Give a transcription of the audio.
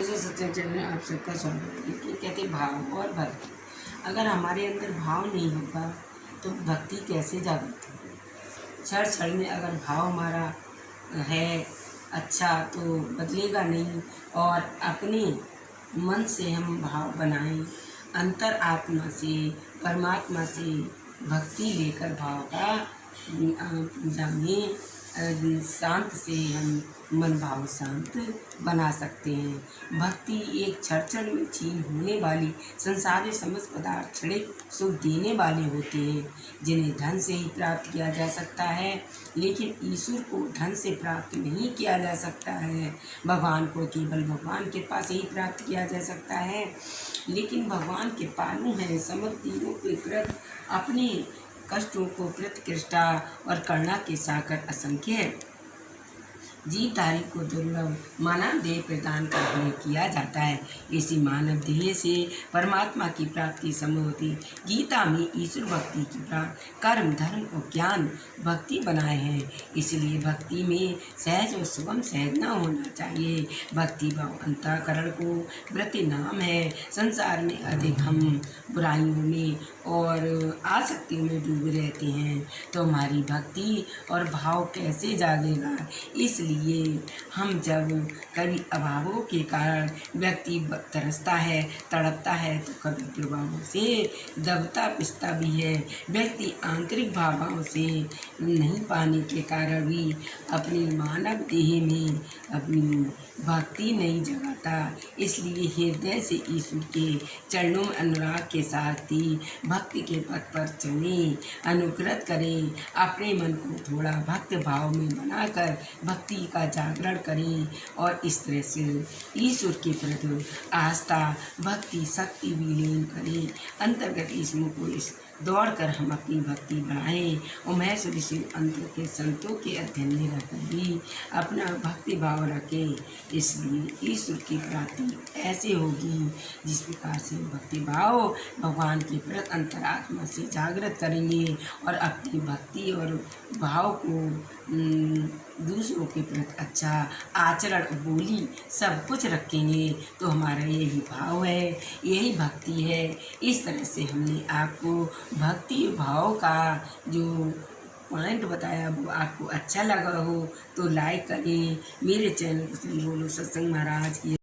Sachin channel में आप सबका स्वागत है। कि कहते भाव और भक्ति। अगर हमारे अंदर भाव नहीं होगा तो भक्ति कैसे जागृत होगी क्षण क्षण में अगर भाव हमारा है अच्छा तो बदलेगा नहीं। और अपने मन से हम भाव बनाएँ, अंतर आत्मा से, परमात्मा से भक्ति लेकर भाव का में शांत से हम मन भाव शांत बना सकते हैं। भक्ति एक क्षण क्षण में छीन होने वाली संसारी समस्त पदार्थ क्षणिक सुख देने वाले होते हैं, जिन्हें धन से ही प्राप्त किया जा सकता है, लेकिन ईश्वर को धन से प्राप्त नहीं किया जा सकता है। भगवान को केवल भगवान के पास ही प्राप्त किया जा सकता है, लेकिन भगवान के पालू हैं समस्त तीनों के प्रति अपने कष्टों को कृतकृष्टा और करुणा के साकर असंख्य है। जीवधारी को दुर्लभ मानव देह प्रदान कर हमें किया जाता है। इसी मानव देह से परमात्मा की प्राप्ति संभव होती। गीता में ईश्वर भक्ति की प्राप्त कर्म, धर्म और ज्ञान भक्ति बनाए हैं। इसलिए भक्ति में सहज और सुगम सहज न होना चाहिए। भक्ति भाव अंतकरण को वृत्ति नाम है। संसार में अधिक हम बुराइयों में और आसक्तियों में डूबे रहते हैं। तो हमारी भक्ति और भाव कैसे जागेगा? इसलिए हम जब कभी अभावों के कारण व्यक्ति तरसता है, तड़पता है तो कभी प्रभावों से दबता पिसता भी है। व्यक्ति आंतरिक भावों से नहीं पाने के कारण भी अपनी मानव देह में अपनी भक्ति नहीं जगाता। इसलिए हृदय से ईश्वर के चरणों में अनुराग के साथ ही के पथ पर चले अनुग्रत करें, अपने मन को थोड़ा भक्त भाव में बनाकर भक्ति का जागरण करें और इस तरह से ईश्वर के प्रति आस्था, भक्ति, शक्ति विलीन करें। अंतर्गत ईश्वर को इस दौड़ कर हम अपनी भक्ति बढ़ाएँ और महेश ऋषि अंतों के संतों के अध्ययन में रहकर भी अपना भक्ति भाव रखें। इसलिए ईश्वर की प्राप्ति ऐसे होगी जिस प्रकार से भक्ति भाव भगवान के प्रति अंतरात्मा से जागृत करेंगे और अपनी भक्ति और भाव को दूसरों के प्रति अच्छा आचरण, बोली सब कुछ रखेंगे। तो हमारा यही भाव है, यही भक्ति है। इस तरह से हमने आपको भक्ति भाव का जो पॉइंट बताया, वो आपको अच्छा लगा हो तो लाइक करें। मेरे चैनल को बोलो सत्संग महाराज की